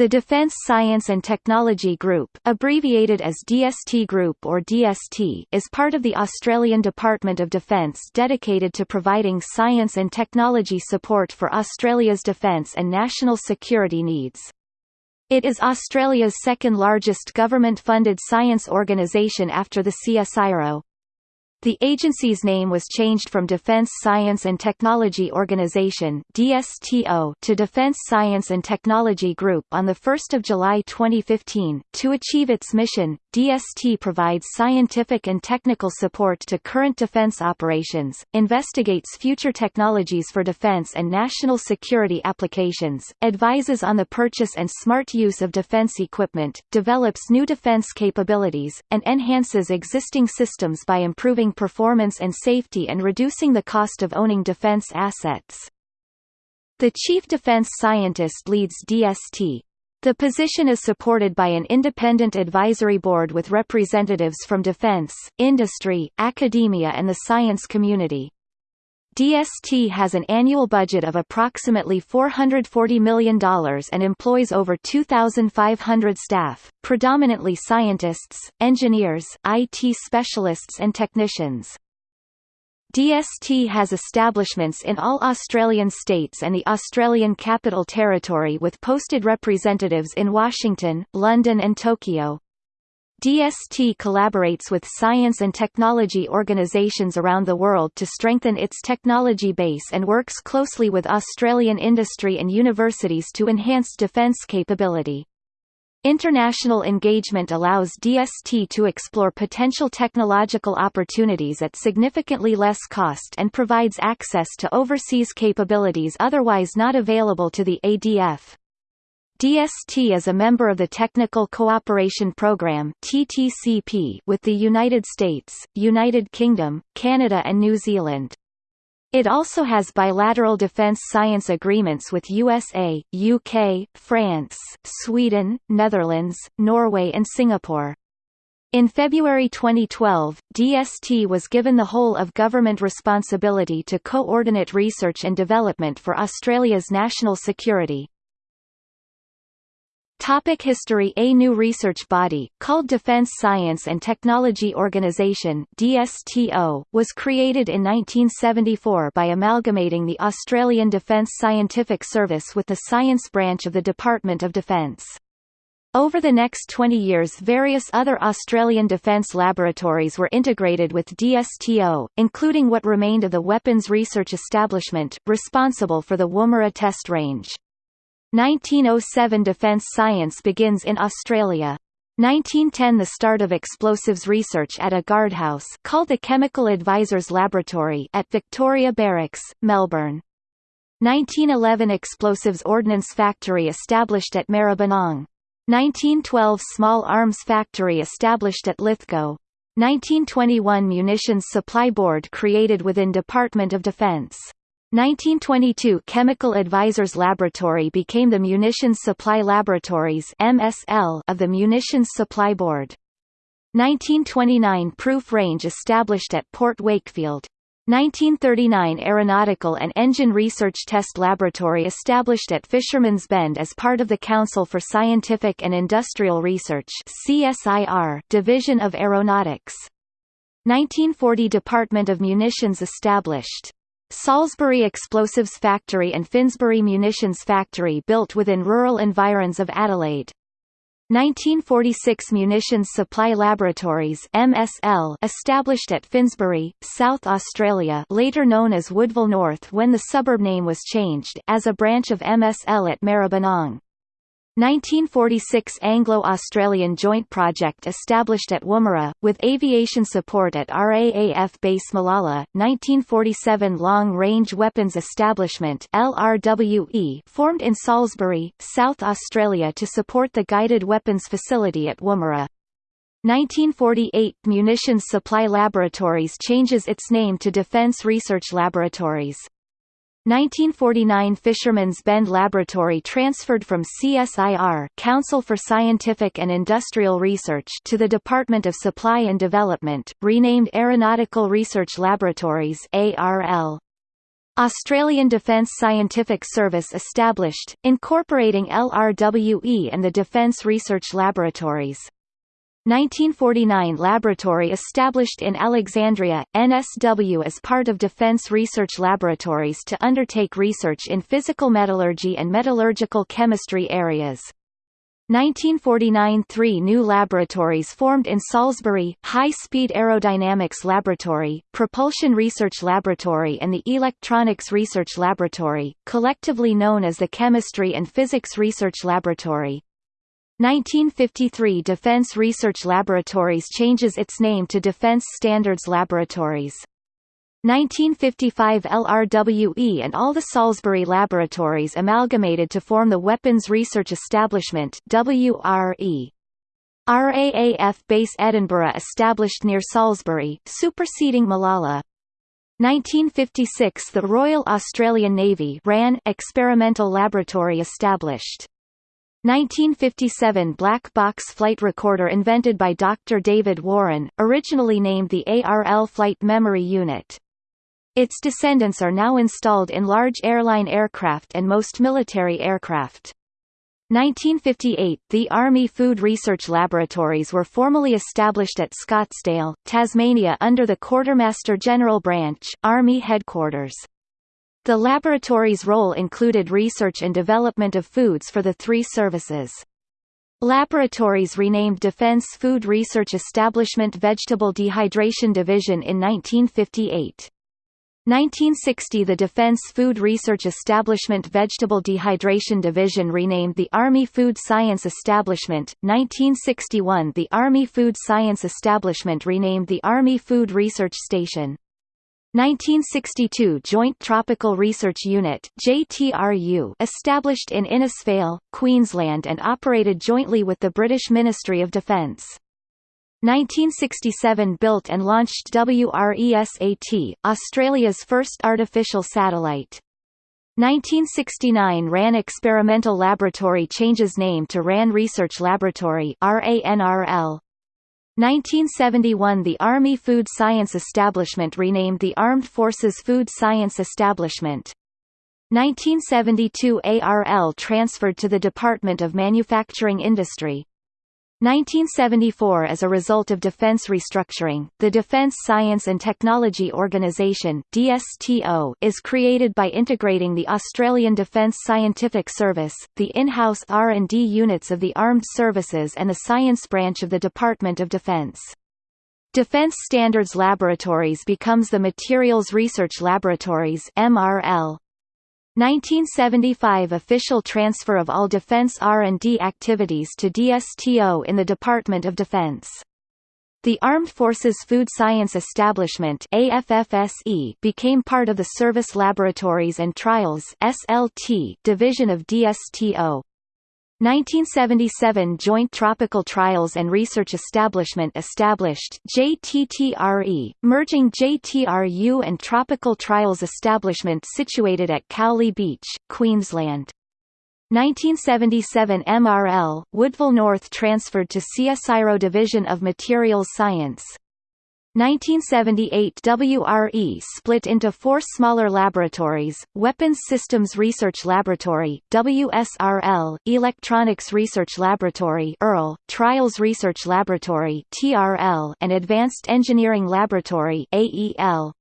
The Defence Science and Technology Group, abbreviated as DST Group or DST, is part of the Australian Department of Defence dedicated to providing science and technology support for Australia's defence and national security needs. It is Australia's second largest government-funded science organisation after the CSIRO. The agency's name was changed from Defense Science and Technology Organization (DSTO) to Defense Science and Technology Group on the 1st of July 2015. To achieve its mission, DST provides scientific and technical support to current defense operations, investigates future technologies for defense and national security applications, advises on the purchase and smart use of defense equipment, develops new defense capabilities, and enhances existing systems by improving performance and safety and reducing the cost of owning defense assets. The Chief Defense Scientist leads DST. The position is supported by an independent advisory board with representatives from defense, industry, academia and the science community. DST has an annual budget of approximately $440 million and employs over 2,500 staff, predominantly scientists, engineers, IT specialists and technicians. DST has establishments in all Australian states and the Australian Capital Territory with posted representatives in Washington, London and Tokyo. DST collaborates with science and technology organisations around the world to strengthen its technology base and works closely with Australian industry and universities to enhance defence capability. International engagement allows DST to explore potential technological opportunities at significantly less cost and provides access to overseas capabilities otherwise not available to the ADF. DST is a member of the Technical Cooperation Programme (TTCP) with the United States, United Kingdom, Canada and New Zealand. It also has bilateral defence science agreements with USA, UK, France, Sweden, Netherlands, Norway and Singapore. In February 2012, DST was given the whole of government responsibility to coordinate research and development for Australia's national security. Topic history A new research body, called Defence Science and Technology Organisation DSTO, was created in 1974 by amalgamating the Australian Defence Scientific Service with the science branch of the Department of Defence. Over the next 20 years various other Australian defence laboratories were integrated with DSTO, including what remained of the Weapons Research Establishment, responsible for the Woomera test range. 1907 Defence science begins in Australia. 1910 The start of explosives research at a guardhouse called the Chemical Advisors Laboratory at Victoria Barracks, Melbourne. 1911 Explosives Ordnance Factory established at Maribyrnong. 1912 Small Arms Factory established at Lithgow. 1921 Munitions Supply Board created within Department of Defence. 1922 Chemical Advisors Laboratory became the Munitions Supply Laboratories MSL of the Munitions Supply Board. 1929 Proof Range established at Port Wakefield. 1939 Aeronautical and Engine Research Test Laboratory established at Fisherman's Bend as part of the Council for Scientific and Industrial Research CSIR Division of Aeronautics. 1940 Department of Munitions established. Salisbury Explosives Factory and Finsbury Munitions Factory built within rural environs of Adelaide. 1946 Munitions Supply Laboratories MSL established at Finsbury, South Australia later known as Woodville North when the suburb name was changed as a branch of MSL at Maribyrnong. 1946 Anglo-Australian Joint Project established at Woomera, with aviation support at RAAF Base Mallala, 1947 Long Range Weapons Establishment LRWE formed in Salisbury, South Australia to support the Guided Weapons Facility at Woomera. 1948 Munitions Supply Laboratories changes its name to Defence Research Laboratories. 1949 Fisherman's Bend Laboratory transferred from CSIR Council for Scientific and Industrial Research to the Department of Supply and Development, renamed Aeronautical Research Laboratories ARL. Australian Defence Scientific Service established, incorporating LRWE and the Defence Research Laboratories. 1949 Laboratory established in Alexandria, NSW as part of Defence Research Laboratories to undertake research in physical metallurgy and metallurgical chemistry areas. 1949 Three new laboratories formed in Salisbury, High-Speed Aerodynamics Laboratory, Propulsion Research Laboratory and the Electronics Research Laboratory, collectively known as the Chemistry and Physics Research Laboratory. 1953 Defense Research Laboratories changes its name to Defense Standards Laboratories. 1955 LRWE and all the Salisbury laboratories amalgamated to form the Weapons Research Establishment WRE. RAAF Base Edinburgh established near Salisbury, superseding Mallala. 1956 The Royal Australian Navy RAN Experimental Laboratory established. 1957 Black Box Flight Recorder invented by Dr. David Warren, originally named the ARL Flight Memory Unit. Its descendants are now installed in large airline aircraft and most military aircraft. 1958 – The Army Food Research Laboratories were formally established at Scottsdale, Tasmania under the Quartermaster General Branch, Army Headquarters. The laboratory's role included research and development of foods for the three services. Laboratories renamed Defense Food Research Establishment Vegetable Dehydration Division in 1958. 1960 – The Defense Food Research Establishment Vegetable Dehydration Division renamed the Army Food Science Establishment, 1961 – The Army Food Science Establishment renamed the Army Food Research Station. 1962 Joint Tropical Research Unit JTRU established in Innisfail, Queensland and operated jointly with the British Ministry of Defence. 1967 built and launched WRESAT, Australia's first artificial satellite. 1969 RAN Experimental Laboratory changes name to RAN Research Laboratory RANRL. 1971 The Army Food Science Establishment renamed the Armed Forces Food Science Establishment. 1972 ARL transferred to the Department of Manufacturing Industry. 1974 As a result of defense restructuring, the Defense Science and Technology Organisation DSTO is created by integrating the Australian Defence Scientific Service, the in-house R&D units of the Armed Services and the Science Branch of the Department of Defence. Defence Standards Laboratories becomes the Materials Research Laboratories MRL. 1975 official transfer of all defense R&D activities to DSTO in the Department of Defense. The Armed Forces Food Science Establishment AFFSE became part of the Service Laboratories and Trials SLT division of DSTO. 1977 Joint Tropical Trials and Research Establishment established JTTRE, merging JTRU and Tropical Trials Establishment situated at Cowley Beach, Queensland. 1977 MRL, Woodville North transferred to CSIRO Division of Materials Science. 1978 WRE split into four smaller laboratories, Weapons Systems Research Laboratory WSRL, Electronics Research Laboratory EARL, Trials Research Laboratory TRL, and Advanced Engineering Laboratory AEL.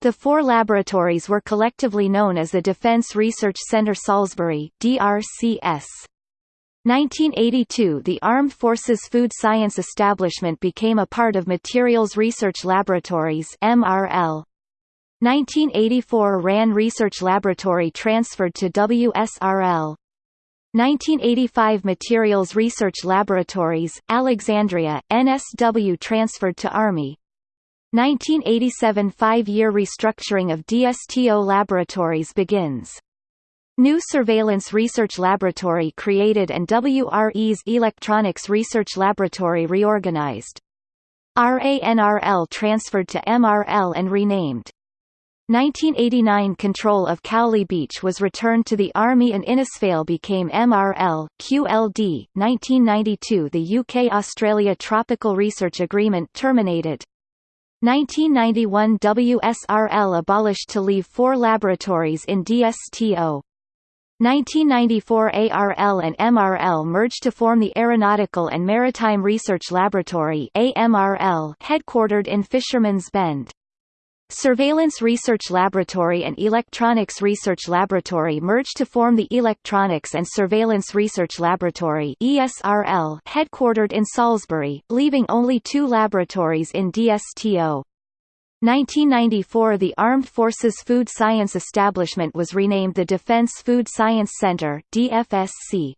The four laboratories were collectively known as the Defence Research Centre Salisbury DRCS. 1982 – The Armed Forces Food Science Establishment became a part of Materials Research Laboratories MRL. 1984 – RAN Research Laboratory transferred to WSRL. 1985 Materials Research Laboratories, Alexandria, NSW transferred to Army. 1987 Five-year restructuring of DSTO laboratories begins. New Surveillance Research Laboratory created and WRE's Electronics Research Laboratory reorganized. RANRL transferred to MRL and renamed. 1989 control of Cowley Beach was returned to the Army and Innisfail became MRL, QLD. 1992 The UK-Australia Tropical Research Agreement terminated. 1991 WSRL abolished to leave four laboratories in DSTO. 1994 ARL and MRL merged to form the Aeronautical and Maritime Research Laboratory AMRL headquartered in Fisherman's Bend. Surveillance Research Laboratory and Electronics Research Laboratory merged to form the Electronics and Surveillance Research Laboratory ESRL headquartered in Salisbury, leaving only two laboratories in DSTO. 1994 The Armed Forces Food Science Establishment was renamed the Defense Food Science Center DFSC.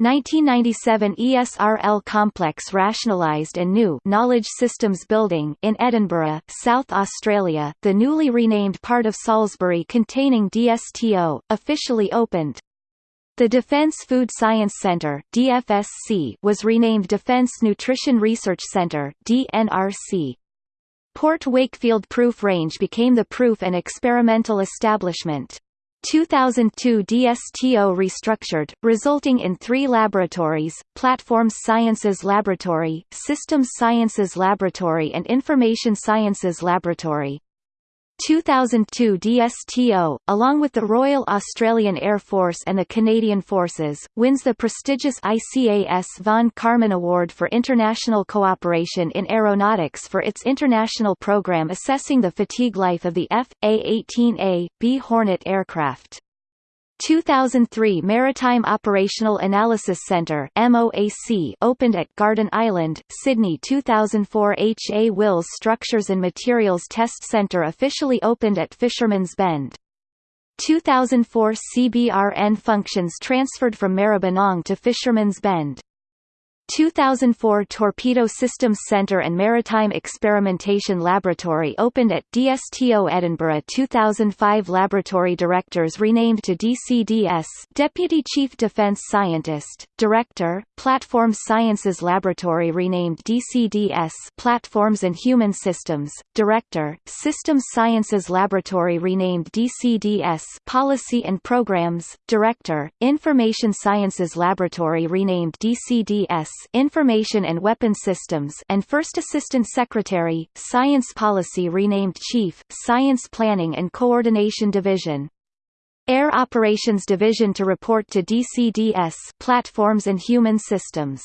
1997 ESRL complex rationalised and new Knowledge Systems Building in Edinburgh, South Australia, the newly renamed part of Salisbury containing DSTO, officially opened. The Defence Food Science Centre DFSC was renamed Defence Nutrition Research Centre DNRC. Port Wakefield Proof Range became the proof and experimental establishment. 2002 DSTO restructured, resulting in three laboratories, Platforms Sciences Laboratory, Systems Sciences Laboratory and Information Sciences Laboratory. 2002 DSTO, along with the Royal Australian Air Force and the Canadian Forces, wins the prestigious ICAS von Karman Award for International Cooperation in Aeronautics for its international program assessing the fatigue life of the F.A-18A, B Hornet aircraft. 2003 Maritime Operational Analysis Centre MOAC opened at Garden Island, Sydney 2004 H. A. Wills Structures and Materials Test Centre officially opened at Fisherman's Bend. 2004 CBRN functions transferred from Maribyrnong to Fisherman's Bend. 2004 Torpedo Systems Centre and Maritime Experimentation Laboratory opened at DSTO Edinburgh. 2005 Laboratory Directors renamed to DCDS Deputy Chief Defence Scientist, Director, Platform Sciences Laboratory renamed DCDS Platforms and Human Systems, Director, Systems Sciences Laboratory renamed DCDS Policy and Programs, Director, Information Sciences Laboratory renamed DCDS Information and Weapons Systems and First Assistant Secretary, Science Policy renamed Chief, Science Planning and Coordination Division. Air Operations Division to report to DCDS Platforms and Human Systems.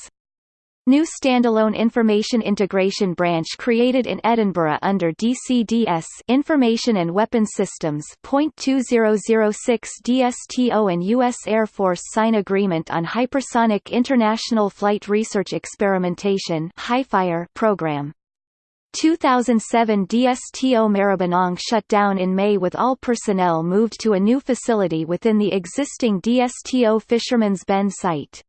New standalone information integration branch created in Edinburgh under DCDS Information and Weapons Systems. 2006 DSTO and U.S. Air Force sign agreement on Hypersonic International Flight Research Experimentation program. 2007 DSTO Maribyrnong shut down in May with all personnel moved to a new facility within the existing DSTO Fisherman's Bend site.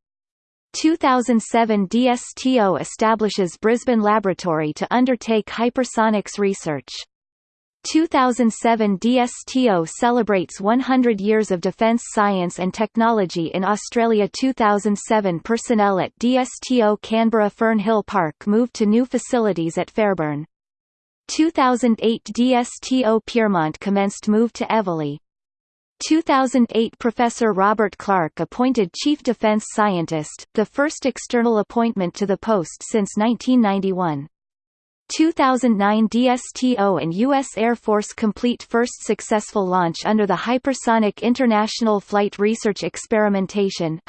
2007 DSTO establishes Brisbane Laboratory to undertake hypersonics research. 2007 DSTO celebrates 100 years of defence science and technology in Australia 2007 personnel at DSTO Canberra Fernhill Park moved to new facilities at Fairbairn. 2008 DSTO Pyrmont commenced move to Eveleigh. 2008 Professor Robert Clark appointed Chief Defense Scientist, the first external appointment to the post since 1991. 2009 DSTO and U.S. Air Force complete first successful launch under the Hypersonic International Flight Research Experimentation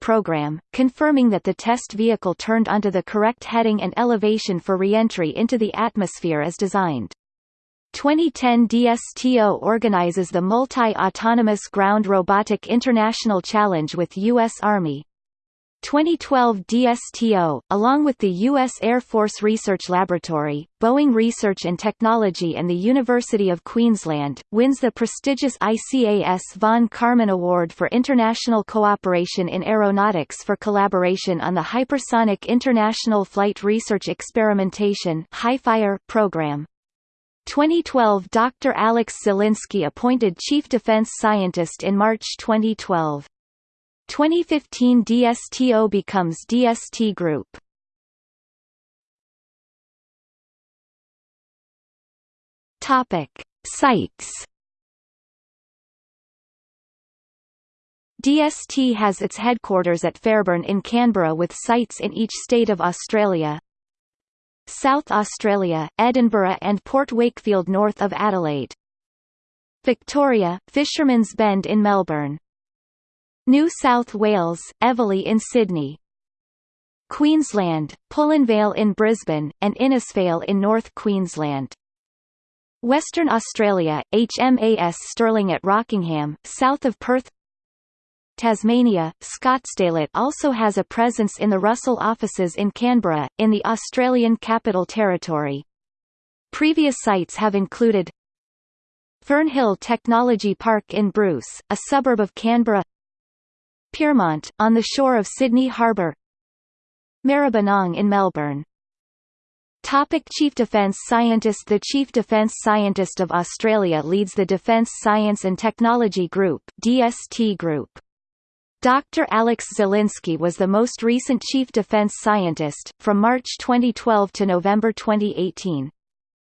program, confirming that the test vehicle turned onto the correct heading and elevation for reentry into the atmosphere as designed. 2010 DSTO organizes the Multi-Autonomous Ground Robotic International Challenge with U.S. Army. 2012 DSTO, along with the U.S. Air Force Research Laboratory, Boeing Research and Technology and the University of Queensland, wins the prestigious ICAS von Karman Award for International Cooperation in Aeronautics for collaboration on the Hypersonic International Flight Research Experimentation program. 2012 Dr. Alex Zelinsky appointed Chief Defense Scientist in March 2012. 2015 DSTO becomes DST Group. Topic: Sites. DST has its headquarters at Fairbairn in Canberra with sites in each state of Australia, South Australia, Edinburgh and Port Wakefield north of Adelaide. Victoria, Fisherman's Bend in Melbourne. New South Wales, Eveleigh in Sydney. Queensland, Pullen Vale in Brisbane, and Innisfail in North Queensland. Western Australia, HMAS Stirling at Rockingham, south of Perth Tasmania, Scottsdale also has a presence in the Russell offices in Canberra, in the Australian Capital Territory. Previous sites have included Fernhill Technology Park in Bruce, a suburb of Canberra Pyrmont, on the shore of Sydney Harbour Maribyrnong in Melbourne Topic Chief Defence Scientist The Chief Defence Scientist of Australia leads the Defence Science and Technology Group DST Group. Dr. Alex Zelinsky was the most recent Chief Defense Scientist, from March 2012 to November 2018.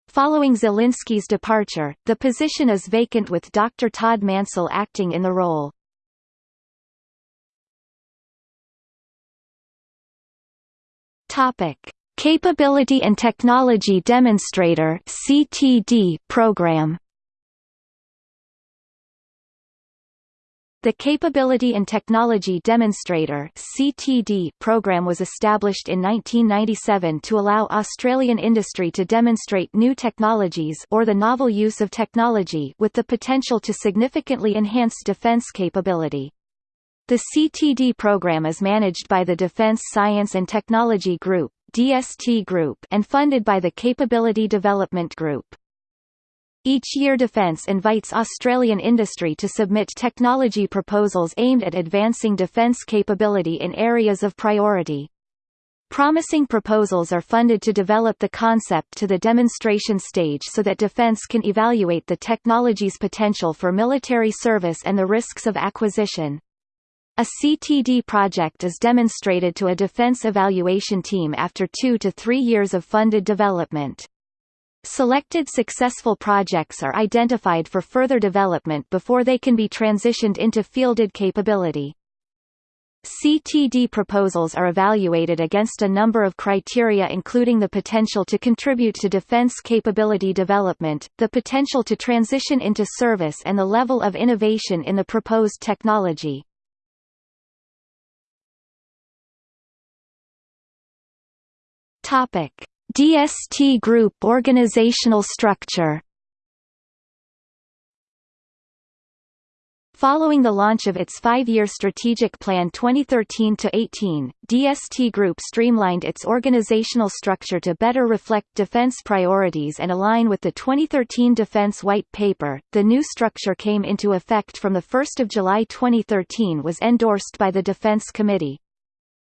Following Zelinsky's departure, the position is vacant with Dr. Todd Mansell acting in the role. Capability and Technology Demonstrator program. The Capability and Technology Demonstrator (CTD) program was established in 1997 to allow Australian industry to demonstrate new technologies or the novel use of technology with the potential to significantly enhance defence capability. The CTD program is managed by the Defence Science and Technology Group (DST Group) and funded by the Capability Development Group. Each year Defence invites Australian industry to submit technology proposals aimed at advancing defence capability in areas of priority. Promising proposals are funded to develop the concept to the demonstration stage so that Defence can evaluate the technology's potential for military service and the risks of acquisition. A CTD project is demonstrated to a defense evaluation team after two to three years of funded development. Selected successful projects are identified for further development before they can be transitioned into fielded capability. CTD proposals are evaluated against a number of criteria including the potential to contribute to defense capability development, the potential to transition into service and the level of innovation in the proposed technology. Topic: DST Group organizational structure Following the launch of its five-year strategic plan 2013-18, DST Group streamlined its organizational structure to better reflect defense priorities and align with the 2013 Defense White Paper. The new structure came into effect from 1 July 2013 was endorsed by the Defense Committee.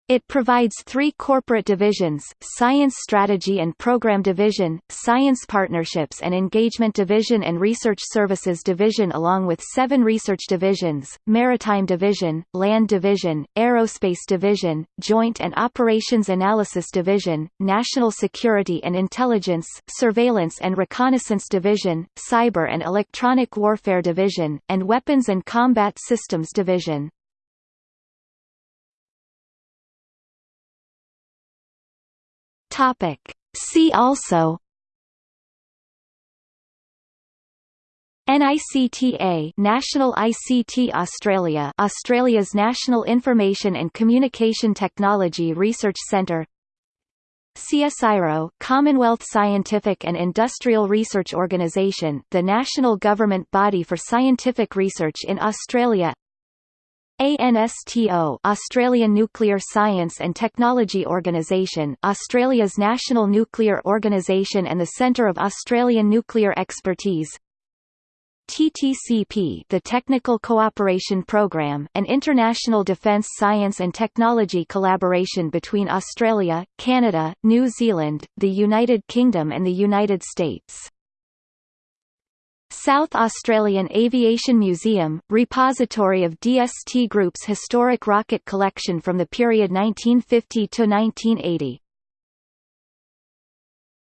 It provides three corporate divisions, Science Strategy and Program Division, Science Partnerships and Engagement Division and Research Services Division along with seven research divisions, Maritime Division, Land Division, Aerospace Division, Joint and Operations Analysis Division, National Security and Intelligence, Surveillance and Reconnaissance Division, Cyber and Electronic Warfare Division, and Weapons and Combat Systems Division. Topic. See also NICTA National ICT Australia Australia's National Information and Communication Technology Research Centre CSIRO Commonwealth Scientific and Industrial Research Organisation the national government body for scientific research in Australia ANSTO Australian Nuclear Science and Technology Organisation Australia's national nuclear organisation and the Centre of Australian Nuclear Expertise. TTCP the Technical Cooperation Programme an international defence science and technology collaboration between Australia, Canada, New Zealand, the United Kingdom and the United States South Australian Aviation Museum, repository of DST Group's historic rocket collection from the period 1950 to 1980.